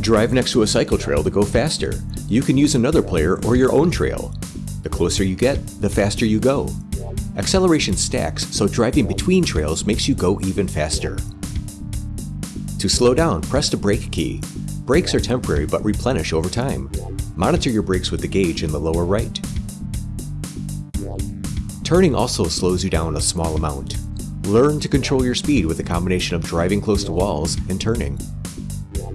Drive next to a cycle trail to go faster. You can use another player or your own trail. The closer you get, the faster you go. Acceleration stacks, so driving between trails makes you go even faster. To slow down, press the brake key. Brakes are temporary but replenish over time. Monitor your brakes with the gauge in the lower right. Turning also slows you down a small amount. Learn to control your speed with a combination of driving close to walls and turning. Yeah.